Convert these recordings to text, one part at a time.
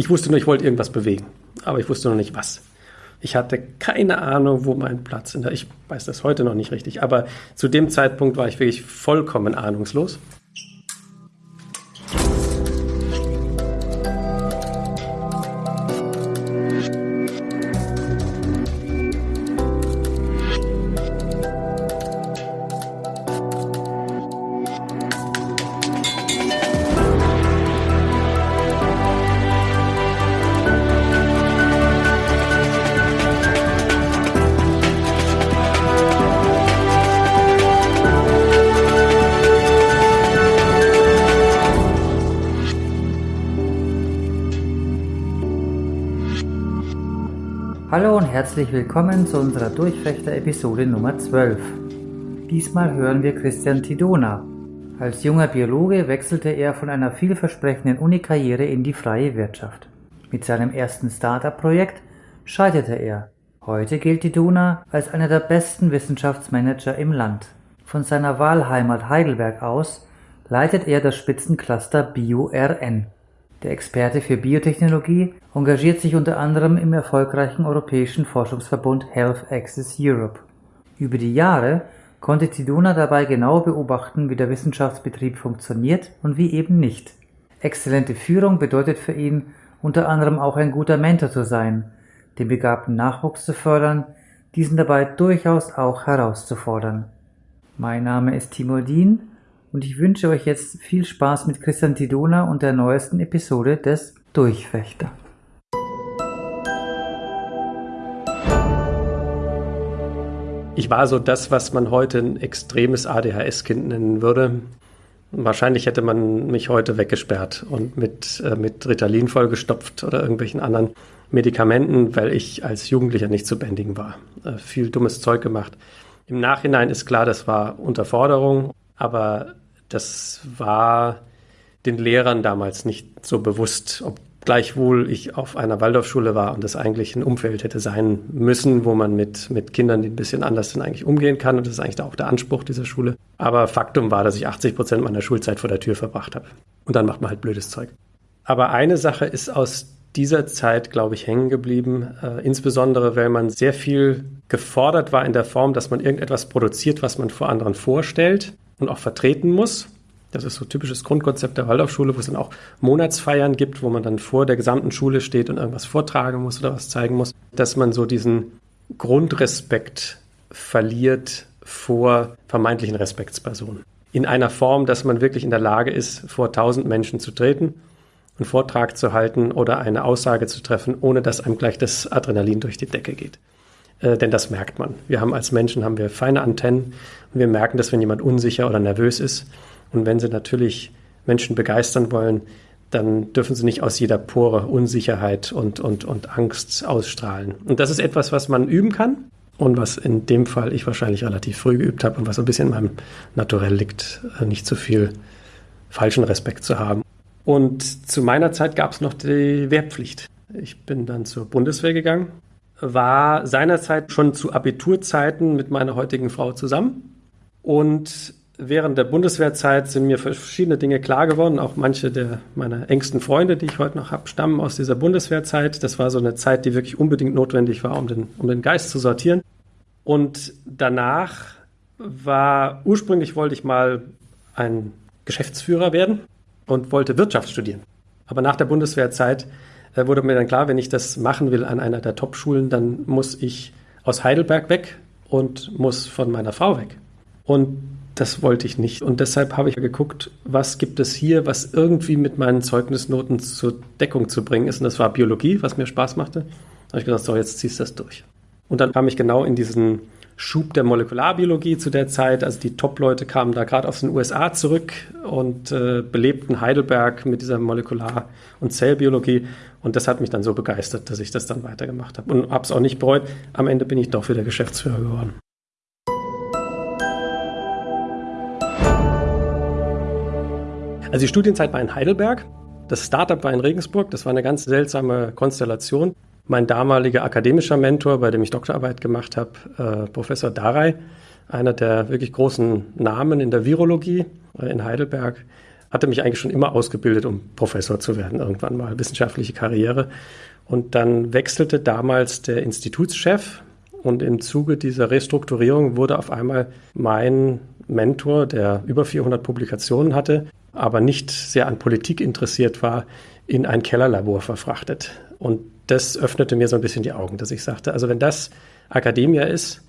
Ich wusste nur, ich wollte irgendwas bewegen, aber ich wusste noch nicht was. Ich hatte keine Ahnung, wo mein Platz ist. Ich weiß das heute noch nicht richtig, aber zu dem Zeitpunkt war ich wirklich vollkommen ahnungslos. Hallo und herzlich willkommen zu unserer Durchfechter-Episode Nummer 12. Diesmal hören wir Christian Tidona. Als junger Biologe wechselte er von einer vielversprechenden Unikarriere in die freie Wirtschaft. Mit seinem ersten Startup-Projekt scheiterte er. Heute gilt Tidona als einer der besten Wissenschaftsmanager im Land. Von seiner Wahlheimat Heidelberg aus leitet er das Spitzencluster BioRN. Der Experte für Biotechnologie engagiert sich unter anderem im erfolgreichen europäischen Forschungsverbund Health Access Europe. Über die Jahre konnte Tidona dabei genau beobachten, wie der Wissenschaftsbetrieb funktioniert und wie eben nicht. Exzellente Führung bedeutet für ihn unter anderem auch ein guter Mentor zu sein, den begabten Nachwuchs zu fördern, diesen dabei durchaus auch herauszufordern. Mein Name ist Timur Dien und ich wünsche euch jetzt viel Spaß mit Christian Tidona und der neuesten Episode des Durchfechter. Ich war so das, was man heute ein extremes ADHS-Kind nennen würde. Wahrscheinlich hätte man mich heute weggesperrt und mit, äh, mit Ritalin vollgestopft oder irgendwelchen anderen Medikamenten, weil ich als Jugendlicher nicht zu bändigen war. Äh, viel dummes Zeug gemacht. Im Nachhinein ist klar, das war Unterforderung, aber das war den Lehrern damals nicht so bewusst, ob gleichwohl ich auf einer Waldorfschule war und das eigentlich ein Umfeld hätte sein müssen, wo man mit, mit Kindern, die ein bisschen anders sind, eigentlich umgehen kann. Und das ist eigentlich auch der Anspruch dieser Schule. Aber Faktum war, dass ich 80 Prozent meiner Schulzeit vor der Tür verbracht habe. Und dann macht man halt blödes Zeug. Aber eine Sache ist aus dieser Zeit, glaube ich, hängen geblieben. Äh, insbesondere, weil man sehr viel gefordert war in der Form, dass man irgendetwas produziert, was man vor anderen vorstellt und auch vertreten muss. Das ist so typisches Grundkonzept der Waldorfschule, wo es dann auch Monatsfeiern gibt, wo man dann vor der gesamten Schule steht und irgendwas vortragen muss oder was zeigen muss, dass man so diesen Grundrespekt verliert vor vermeintlichen Respektspersonen. In einer Form, dass man wirklich in der Lage ist, vor tausend Menschen zu treten, einen Vortrag zu halten oder eine Aussage zu treffen, ohne dass einem gleich das Adrenalin durch die Decke geht. Äh, denn das merkt man. Wir haben als Menschen haben wir feine Antennen und wir merken, dass wenn jemand unsicher oder nervös ist und wenn sie natürlich Menschen begeistern wollen, dann dürfen sie nicht aus jeder Pore Unsicherheit und, und, und Angst ausstrahlen. Und das ist etwas, was man üben kann und was in dem Fall ich wahrscheinlich relativ früh geübt habe und was ein bisschen in meinem Naturell liegt, äh, nicht zu viel falschen Respekt zu haben. Und zu meiner Zeit gab es noch die Wehrpflicht. Ich bin dann zur Bundeswehr gegangen, war seinerzeit schon zu Abiturzeiten mit meiner heutigen Frau zusammen und während der Bundeswehrzeit sind mir verschiedene Dinge klar geworden. Auch manche der meiner engsten Freunde, die ich heute noch habe, stammen aus dieser Bundeswehrzeit. Das war so eine Zeit, die wirklich unbedingt notwendig war, um den, um den Geist zu sortieren. Und danach war, ursprünglich wollte ich mal ein Geschäftsführer werden und wollte Wirtschaft studieren. Aber nach der Bundeswehrzeit äh, wurde mir dann klar, wenn ich das machen will an einer der Top-Schulen, dann muss ich aus Heidelberg weg und muss von meiner Frau weg. Und das wollte ich nicht. Und deshalb habe ich geguckt, was gibt es hier, was irgendwie mit meinen Zeugnisnoten zur Deckung zu bringen ist. Und das war Biologie, was mir Spaß machte. Da habe ich gesagt, so, jetzt ziehst du das durch. Und dann kam ich genau in diesen Schub der Molekularbiologie zu der Zeit. Also die Top-Leute kamen da gerade aus den USA zurück und äh, belebten Heidelberg mit dieser Molekular- und Zellbiologie. Und das hat mich dann so begeistert, dass ich das dann weitergemacht habe. Und habe es auch nicht bereut. Am Ende bin ich doch wieder Geschäftsführer geworden. Also die Studienzeit war in Heidelberg, das Startup war in Regensburg, das war eine ganz seltsame Konstellation. Mein damaliger akademischer Mentor, bei dem ich Doktorarbeit gemacht habe, äh, Professor Darey, einer der wirklich großen Namen in der Virologie äh, in Heidelberg, hatte mich eigentlich schon immer ausgebildet, um Professor zu werden, irgendwann mal, wissenschaftliche Karriere. Und dann wechselte damals der Institutschef und im Zuge dieser Restrukturierung wurde auf einmal mein Mentor, der über 400 Publikationen hatte, aber nicht sehr an Politik interessiert war, in ein Kellerlabor verfrachtet. Und das öffnete mir so ein bisschen die Augen, dass ich sagte, also wenn das Akademia ist,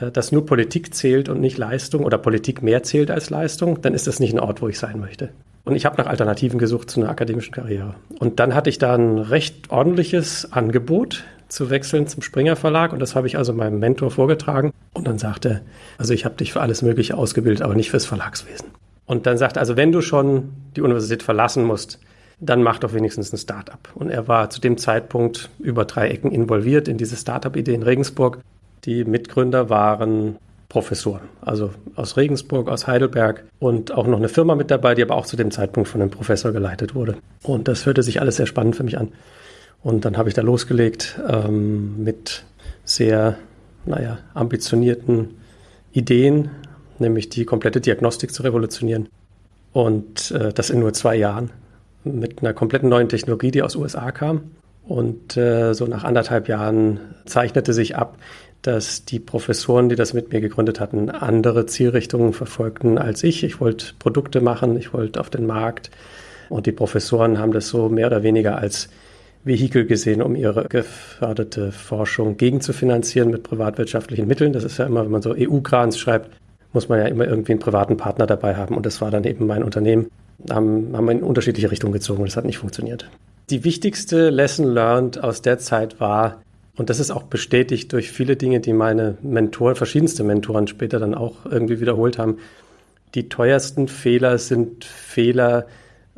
dass nur Politik zählt und nicht Leistung oder Politik mehr zählt als Leistung, dann ist das nicht ein Ort, wo ich sein möchte. Und ich habe nach Alternativen gesucht zu einer akademischen Karriere. Und dann hatte ich da ein recht ordentliches Angebot zu wechseln zum Springer Verlag und das habe ich also meinem Mentor vorgetragen und dann sagte, also ich habe dich für alles Mögliche ausgebildet, aber nicht fürs Verlagswesen. Und dann sagte, also wenn du schon die Universität verlassen musst, dann mach doch wenigstens ein Startup. Und er war zu dem Zeitpunkt über drei Ecken involviert in diese Startup-Idee in Regensburg die Mitgründer waren Professoren, also aus Regensburg, aus Heidelberg und auch noch eine Firma mit dabei, die aber auch zu dem Zeitpunkt von einem Professor geleitet wurde. Und das hörte sich alles sehr spannend für mich an. Und dann habe ich da losgelegt ähm, mit sehr, naja, ambitionierten Ideen, nämlich die komplette Diagnostik zu revolutionieren. Und äh, das in nur zwei Jahren mit einer kompletten neuen Technologie, die aus USA kam. Und äh, so nach anderthalb Jahren zeichnete sich ab, dass die Professoren, die das mit mir gegründet hatten, andere Zielrichtungen verfolgten als ich. Ich wollte Produkte machen, ich wollte auf den Markt. Und die Professoren haben das so mehr oder weniger als Vehikel gesehen, um ihre geförderte Forschung gegenzufinanzieren mit privatwirtschaftlichen Mitteln. Das ist ja immer, wenn man so EU-Grants schreibt, muss man ja immer irgendwie einen privaten Partner dabei haben. Und das war dann eben mein Unternehmen. Haben, haben wir in unterschiedliche Richtungen gezogen und das hat nicht funktioniert. Die wichtigste Lesson learned aus der Zeit war, und das ist auch bestätigt durch viele Dinge, die meine Mentoren, verschiedenste Mentoren später dann auch irgendwie wiederholt haben. Die teuersten Fehler sind Fehler,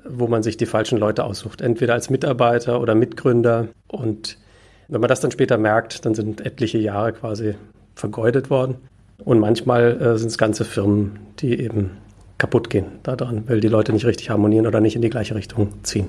wo man sich die falschen Leute aussucht, entweder als Mitarbeiter oder Mitgründer. Und wenn man das dann später merkt, dann sind etliche Jahre quasi vergeudet worden. Und manchmal äh, sind es ganze Firmen, die eben kaputt gehen daran, weil die Leute nicht richtig harmonieren oder nicht in die gleiche Richtung ziehen.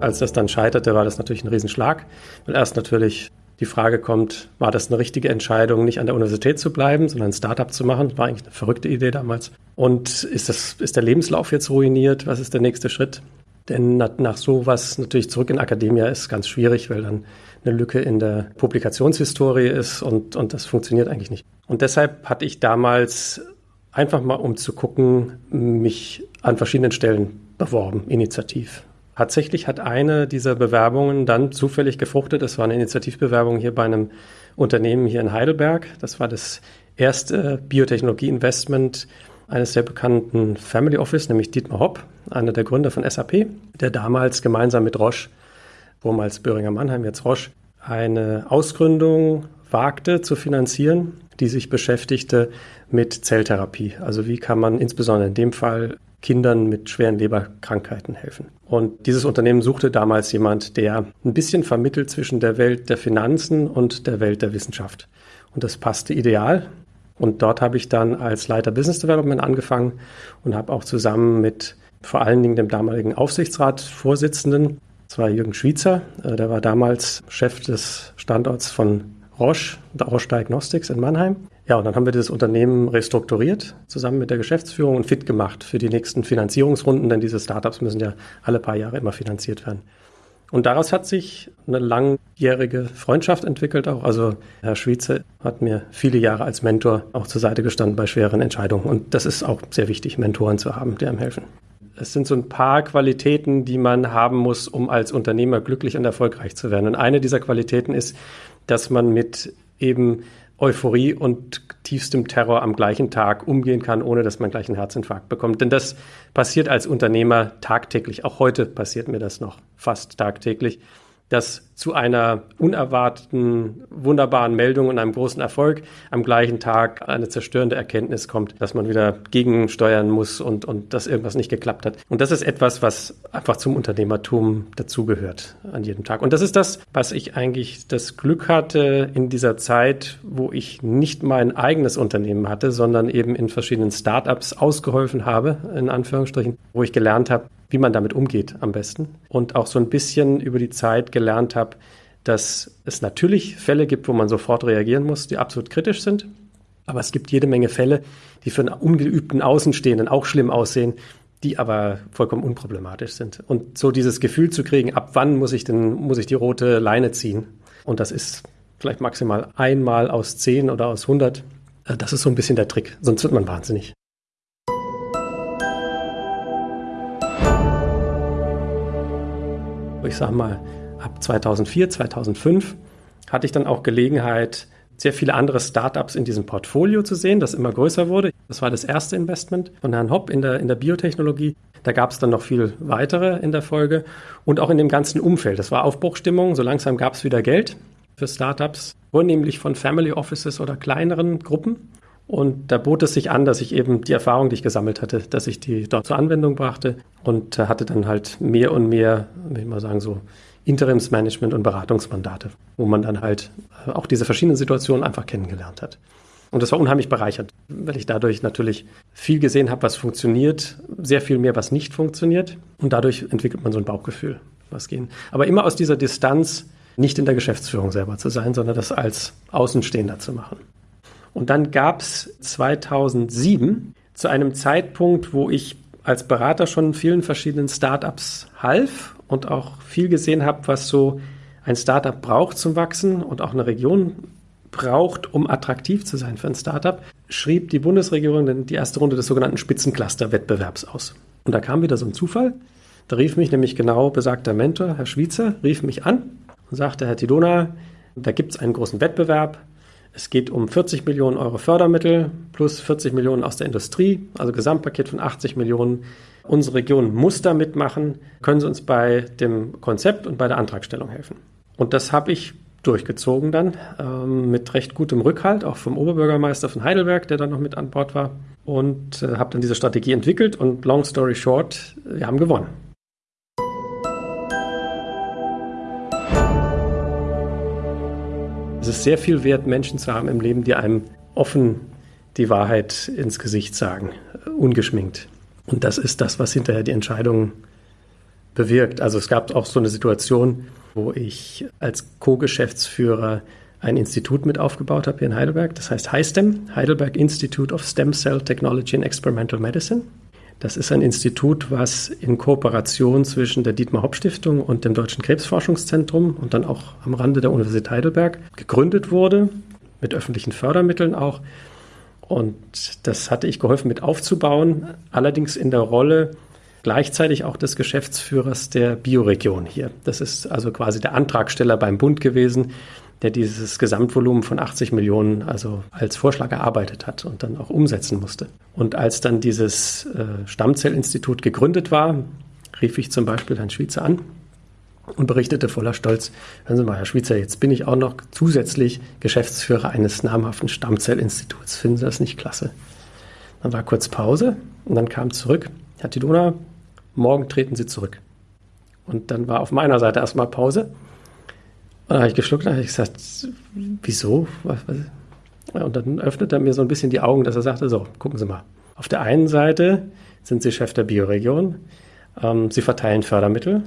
Als das dann scheiterte, war das natürlich ein Riesenschlag, weil erst natürlich die Frage kommt, war das eine richtige Entscheidung, nicht an der Universität zu bleiben, sondern ein Startup zu machen? War eigentlich eine verrückte Idee damals. Und ist, das, ist der Lebenslauf jetzt ruiniert? Was ist der nächste Schritt? Denn nach, nach sowas natürlich zurück in Akademia ist ganz schwierig, weil dann eine Lücke in der Publikationshistorie ist und, und das funktioniert eigentlich nicht. Und deshalb hatte ich damals einfach mal, um zu gucken, mich an verschiedenen Stellen beworben, initiativ. Tatsächlich hat eine dieser Bewerbungen dann zufällig gefruchtet. Das war eine Initiativbewerbung hier bei einem Unternehmen hier in Heidelberg. Das war das erste Biotechnologie-Investment eines sehr bekannten Family Office, nämlich Dietmar Hopp, einer der Gründer von SAP, der damals gemeinsam mit Roche, vormals Böhringer Mannheim, jetzt Roche, eine Ausgründung wagte zu finanzieren, die sich beschäftigte mit Zelltherapie. Also wie kann man insbesondere in dem Fall Kindern mit schweren Leberkrankheiten helfen. Und dieses Unternehmen suchte damals jemand, der ein bisschen vermittelt zwischen der Welt der Finanzen und der Welt der Wissenschaft. Und das passte ideal. Und dort habe ich dann als Leiter Business Development angefangen und habe auch zusammen mit vor allen Dingen dem damaligen Aufsichtsratsvorsitzenden, das war Jürgen Schwiezer, äh, der war damals Chef des Standorts von Roche, Roche Diagnostics in Mannheim. Ja, und dann haben wir dieses Unternehmen restrukturiert, zusammen mit der Geschäftsführung und fit gemacht für die nächsten Finanzierungsrunden, denn diese Startups müssen ja alle paar Jahre immer finanziert werden. Und daraus hat sich eine langjährige Freundschaft entwickelt auch. Also Herr Schweizer hat mir viele Jahre als Mentor auch zur Seite gestanden bei schweren Entscheidungen. Und das ist auch sehr wichtig, Mentoren zu haben, die einem helfen. Es sind so ein paar Qualitäten, die man haben muss, um als Unternehmer glücklich und erfolgreich zu werden. Und eine dieser Qualitäten ist, dass man mit eben Euphorie und tiefstem Terror am gleichen Tag umgehen kann, ohne dass man gleich einen Herzinfarkt bekommt. Denn das passiert als Unternehmer tagtäglich. Auch heute passiert mir das noch fast tagtäglich dass zu einer unerwarteten, wunderbaren Meldung und einem großen Erfolg am gleichen Tag eine zerstörende Erkenntnis kommt, dass man wieder gegensteuern muss und, und dass irgendwas nicht geklappt hat. Und das ist etwas, was einfach zum Unternehmertum dazugehört an jedem Tag. Und das ist das, was ich eigentlich das Glück hatte in dieser Zeit, wo ich nicht mein eigenes Unternehmen hatte, sondern eben in verschiedenen Startups ausgeholfen habe, in Anführungsstrichen, wo ich gelernt habe, wie man damit umgeht am besten und auch so ein bisschen über die Zeit gelernt habe, dass es natürlich Fälle gibt, wo man sofort reagieren muss, die absolut kritisch sind. Aber es gibt jede Menge Fälle, die für einen ungeübten Außenstehenden auch schlimm aussehen, die aber vollkommen unproblematisch sind. Und so dieses Gefühl zu kriegen, ab wann muss ich denn, muss ich die rote Leine ziehen? Und das ist vielleicht maximal einmal aus zehn oder aus hundert. Äh, das ist so ein bisschen der Trick, sonst wird man wahnsinnig. Ich sag mal, ab 2004, 2005 hatte ich dann auch Gelegenheit, sehr viele andere Startups in diesem Portfolio zu sehen, das immer größer wurde. Das war das erste Investment von Herrn Hopp in der, in der Biotechnologie. Da gab es dann noch viel weitere in der Folge und auch in dem ganzen Umfeld. Das war Aufbruchstimmung. So langsam gab es wieder Geld für Startups, vornehmlich von Family Offices oder kleineren Gruppen. Und da bot es sich an, dass ich eben die Erfahrung, die ich gesammelt hatte, dass ich die dort zur Anwendung brachte und hatte dann halt mehr und mehr, will ich mal sagen, so Interimsmanagement und Beratungsmandate, wo man dann halt äh, auch diese verschiedenen Situationen einfach kennengelernt hat. Und das war unheimlich bereichernd, weil ich dadurch natürlich viel gesehen habe, was funktioniert, sehr viel mehr, was nicht funktioniert. Und dadurch entwickelt man so ein Bauchgefühl, was gehen. Aber immer aus dieser Distanz, nicht in der Geschäftsführung selber zu sein, sondern das als Außenstehender zu machen. Und dann gab es 2007 zu einem Zeitpunkt, wo ich als Berater schon vielen verschiedenen Startups half und auch viel gesehen habe, was so ein Startup braucht zum Wachsen und auch eine Region braucht, um attraktiv zu sein für ein Startup, schrieb die Bundesregierung die erste Runde des sogenannten Spitzencluster-Wettbewerbs aus. Und da kam wieder so ein Zufall. Da rief mich nämlich genau besagter Mentor, Herr Schwiezer, rief mich an und sagte, Herr Tidona, da gibt es einen großen Wettbewerb. Es geht um 40 Millionen Euro Fördermittel plus 40 Millionen aus der Industrie, also Gesamtpaket von 80 Millionen unsere Region muss da mitmachen, können Sie uns bei dem Konzept und bei der Antragstellung helfen. Und das habe ich durchgezogen dann ähm, mit recht gutem Rückhalt, auch vom Oberbürgermeister von Heidelberg, der dann noch mit an Bord war. Und äh, habe dann diese Strategie entwickelt und long story short, wir haben gewonnen. Es ist sehr viel wert, Menschen zu haben im Leben, die einem offen die Wahrheit ins Gesicht sagen, ungeschminkt. Und das ist das, was hinterher die Entscheidung bewirkt. Also es gab auch so eine Situation, wo ich als Co-Geschäftsführer ein Institut mit aufgebaut habe hier in Heidelberg. Das heißt HISTEM, Heidelberg Institute of Stem Cell Technology and Experimental Medicine. Das ist ein Institut, was in Kooperation zwischen der Dietmar Hopp Stiftung und dem Deutschen Krebsforschungszentrum und dann auch am Rande der Universität Heidelberg gegründet wurde, mit öffentlichen Fördermitteln auch. Und das hatte ich geholfen mit aufzubauen, allerdings in der Rolle gleichzeitig auch des Geschäftsführers der Bioregion hier. Das ist also quasi der Antragsteller beim Bund gewesen, der dieses Gesamtvolumen von 80 Millionen also als Vorschlag erarbeitet hat und dann auch umsetzen musste. Und als dann dieses äh, Stammzellinstitut gegründet war, rief ich zum Beispiel Herrn Schweizer an und berichtete voller Stolz, hören Sie mal, Herr Schweizer, jetzt bin ich auch noch zusätzlich Geschäftsführer eines namhaften Stammzellinstituts. Finden Sie das nicht klasse? Dann war kurz Pause und dann kam zurück, Herr Tidona, morgen treten Sie zurück. Und dann war auf meiner Seite erstmal Pause. Und dann habe ich geschluckt und habe gesagt, wieso? Und dann öffnete er mir so ein bisschen die Augen, dass er sagte, so, gucken Sie mal. Auf der einen Seite sind Sie Chef der Bioregion, ähm, Sie verteilen Fördermittel,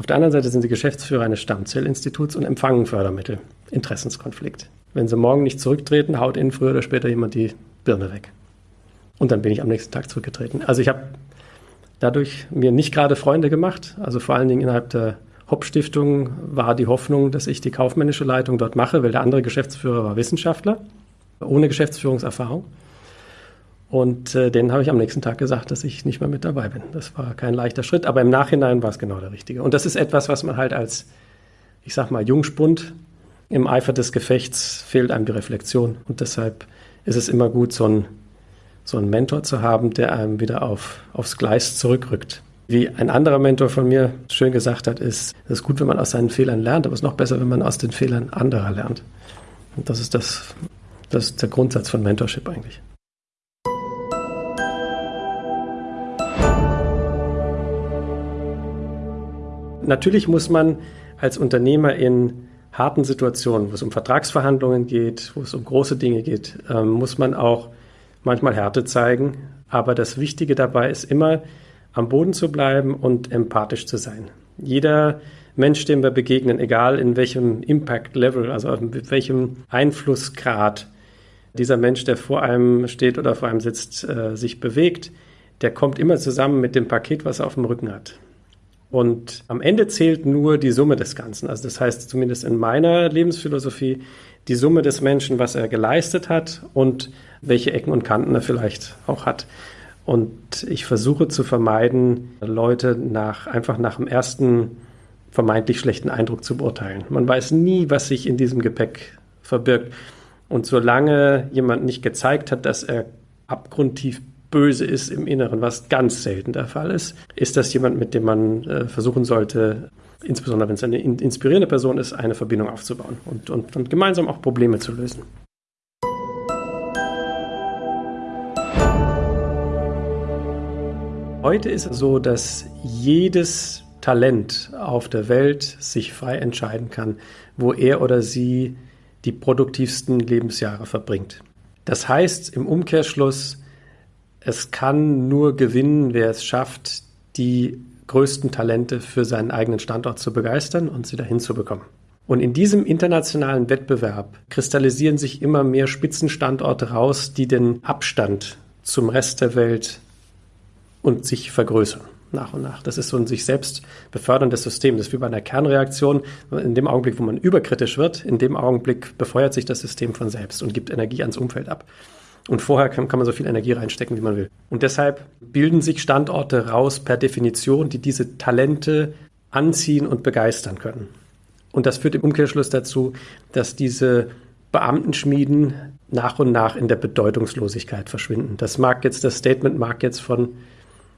auf der anderen Seite sind Sie Geschäftsführer eines Stammzellinstituts und empfangen Fördermittel. Interessenskonflikt. Wenn Sie morgen nicht zurücktreten, haut Ihnen früher oder später jemand die Birne weg. Und dann bin ich am nächsten Tag zurückgetreten. Also ich habe dadurch mir nicht gerade Freunde gemacht. Also vor allen Dingen innerhalb der Hopp-Stiftung war die Hoffnung, dass ich die kaufmännische Leitung dort mache, weil der andere Geschäftsführer war Wissenschaftler, ohne Geschäftsführungserfahrung. Und äh, denen habe ich am nächsten Tag gesagt, dass ich nicht mehr mit dabei bin. Das war kein leichter Schritt, aber im Nachhinein war es genau der richtige. Und das ist etwas, was man halt als, ich sag mal, Jungspund im Eifer des Gefechts fehlt einem die Reflexion. Und deshalb ist es immer gut, so einen, so einen Mentor zu haben, der einem wieder auf, aufs Gleis zurückrückt. Wie ein anderer Mentor von mir schön gesagt hat, ist, es ist gut, wenn man aus seinen Fehlern lernt, aber es ist noch besser, wenn man aus den Fehlern anderer lernt. Und das ist das, das ist der Grundsatz von Mentorship eigentlich. Natürlich muss man als Unternehmer in harten Situationen, wo es um Vertragsverhandlungen geht, wo es um große Dinge geht, äh, muss man auch manchmal Härte zeigen. Aber das Wichtige dabei ist immer, am Boden zu bleiben und empathisch zu sein. Jeder Mensch, dem wir begegnen, egal in welchem Impact Level, also mit welchem Einflussgrad dieser Mensch, der vor einem steht oder vor einem sitzt, äh, sich bewegt, der kommt immer zusammen mit dem Paket, was er auf dem Rücken hat. Und am Ende zählt nur die Summe des Ganzen. Also das heißt zumindest in meiner Lebensphilosophie die Summe des Menschen, was er geleistet hat und welche Ecken und Kanten er vielleicht auch hat. Und ich versuche zu vermeiden, Leute nach, einfach nach dem ersten vermeintlich schlechten Eindruck zu beurteilen. Man weiß nie, was sich in diesem Gepäck verbirgt. Und solange jemand nicht gezeigt hat, dass er abgrundtief böse ist im Inneren, was ganz selten der Fall ist, ist das jemand, mit dem man äh, versuchen sollte, insbesondere wenn es eine inspirierende Person ist, eine Verbindung aufzubauen und, und, und gemeinsam auch Probleme zu lösen. Heute ist es so, dass jedes Talent auf der Welt sich frei entscheiden kann, wo er oder sie die produktivsten Lebensjahre verbringt. Das heißt im Umkehrschluss, es kann nur gewinnen, wer es schafft, die größten Talente für seinen eigenen Standort zu begeistern und sie dahin zu bekommen. Und in diesem internationalen Wettbewerb kristallisieren sich immer mehr Spitzenstandorte raus, die den Abstand zum Rest der Welt und sich vergrößern nach und nach. Das ist so ein sich selbst beförderndes System. Das ist wie bei einer Kernreaktion. In dem Augenblick, wo man überkritisch wird, in dem Augenblick befeuert sich das System von selbst und gibt Energie ans Umfeld ab. Und vorher kann, kann, man so viel Energie reinstecken, wie man will. Und deshalb bilden sich Standorte raus per Definition, die diese Talente anziehen und begeistern können. Und das führt im Umkehrschluss dazu, dass diese Beamtenschmieden nach und nach in der Bedeutungslosigkeit verschwinden. Das mag jetzt, das Statement mag jetzt von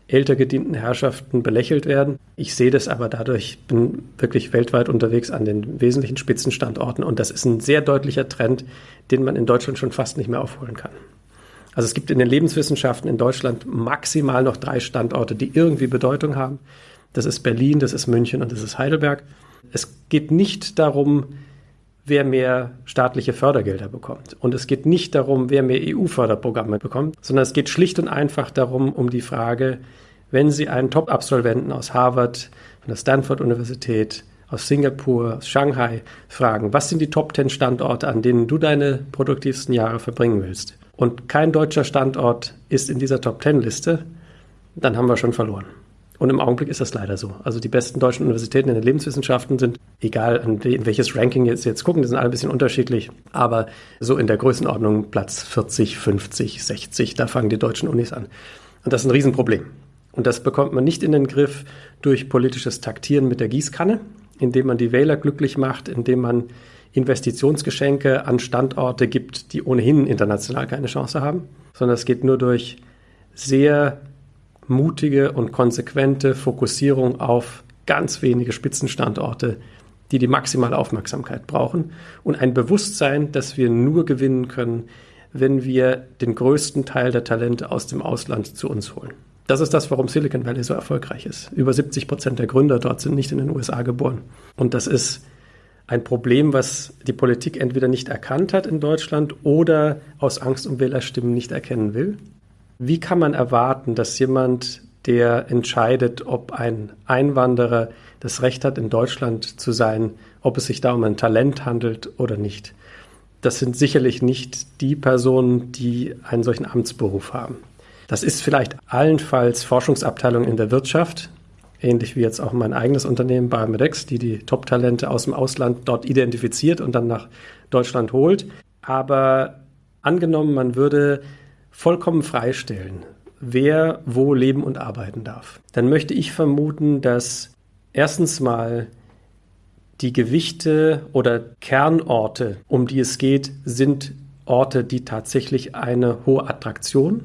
älter gedienten Herrschaften belächelt werden. Ich sehe das aber dadurch, ich bin wirklich weltweit unterwegs an den wesentlichen Spitzenstandorten und das ist ein sehr deutlicher Trend, den man in Deutschland schon fast nicht mehr aufholen kann. Also es gibt in den Lebenswissenschaften in Deutschland maximal noch drei Standorte, die irgendwie Bedeutung haben. Das ist Berlin, das ist München und das ist Heidelberg. Es geht nicht darum, wer mehr staatliche Fördergelder bekommt. Und es geht nicht darum, wer mehr EU-Förderprogramme bekommt, sondern es geht schlicht und einfach darum, um die Frage, wenn Sie einen Top-Absolventen aus Harvard, von der Stanford-Universität, aus Singapur, aus Shanghai fragen, was sind die Top 10 Standorte, an denen du deine produktivsten Jahre verbringen willst? Und kein deutscher Standort ist in dieser Top 10 Liste, dann haben wir schon verloren. Und im Augenblick ist das leider so. Also die besten deutschen Universitäten in den Lebenswissenschaften sind, egal in welches Ranking jetzt, jetzt gucken, die sind alle ein bisschen unterschiedlich, aber so in der Größenordnung Platz 40, 50, 60, da fangen die deutschen Unis an. Und das ist ein Riesenproblem. Und das bekommt man nicht in den Griff durch politisches Taktieren mit der Gießkanne, indem man die Wähler glücklich macht, indem man Investitionsgeschenke an Standorte gibt, die ohnehin international keine Chance haben, sondern es geht nur durch sehr mutige und konsequente Fokussierung auf ganz wenige Spitzenstandorte, die die maximale Aufmerksamkeit brauchen und ein Bewusstsein, dass wir nur gewinnen können, wenn wir den größten Teil der Talente aus dem Ausland zu uns holen. Das ist das, warum Silicon Valley so erfolgreich ist. Über 70 Prozent der Gründer dort sind nicht in den USA geboren. Und das ist ein Problem, was die Politik entweder nicht erkannt hat in Deutschland oder aus Angst um Wählerstimmen nicht erkennen will. Wie kann man erwarten, dass jemand, der entscheidet, ob ein Einwanderer das Recht hat, in Deutschland zu sein, ob es sich da um ein Talent handelt oder nicht? Das sind sicherlich nicht die Personen, die einen solchen Amtsberuf haben. Das ist vielleicht allenfalls Forschungsabteilung in der Wirtschaft, ähnlich wie jetzt auch mein eigenes Unternehmen Biomedex, die die Top-Talente aus dem Ausland dort identifiziert und dann nach Deutschland holt. Aber angenommen, man würde vollkommen freistellen, wer wo leben und arbeiten darf, dann möchte ich vermuten, dass erstens mal die Gewichte oder Kernorte, um die es geht, sind Orte, die tatsächlich eine hohe Attraktion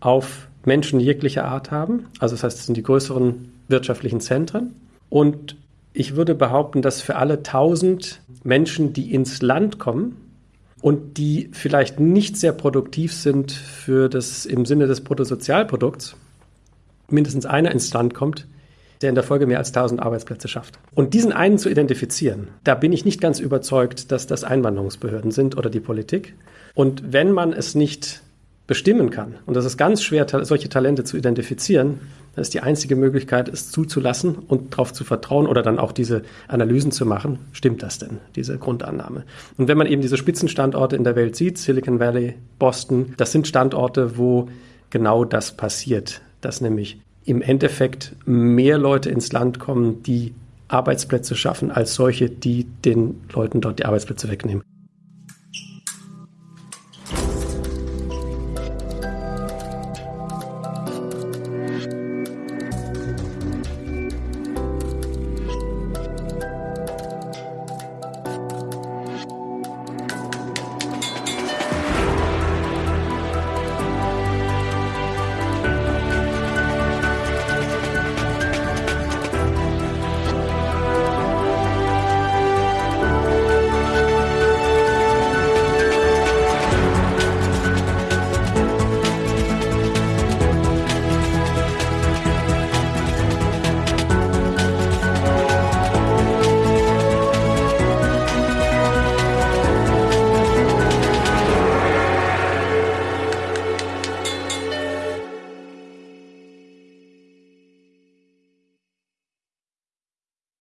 auf Menschen jeglicher Art haben. Also das heißt, es sind die größeren wirtschaftlichen Zentren. Und ich würde behaupten, dass für alle 1000 Menschen, die ins Land kommen, und die vielleicht nicht sehr produktiv sind für das im Sinne des Bruttosozialprodukts, mindestens einer ins Land kommt, der in der Folge mehr als 1000 Arbeitsplätze schafft. Und diesen einen zu identifizieren, da bin ich nicht ganz überzeugt, dass das Einwanderungsbehörden sind oder die Politik. Und wenn man es nicht bestimmen kann. Und das ist ganz schwer, solche Talente zu identifizieren. Das ist die einzige Möglichkeit, es zuzulassen und darauf zu vertrauen oder dann auch diese Analysen zu machen. Stimmt das denn, diese Grundannahme? Und wenn man eben diese Spitzenstandorte in der Welt sieht, Silicon Valley, Boston, das sind Standorte, wo genau das passiert, dass nämlich im Endeffekt mehr Leute ins Land kommen, die Arbeitsplätze schaffen, als solche, die den Leuten dort die Arbeitsplätze wegnehmen.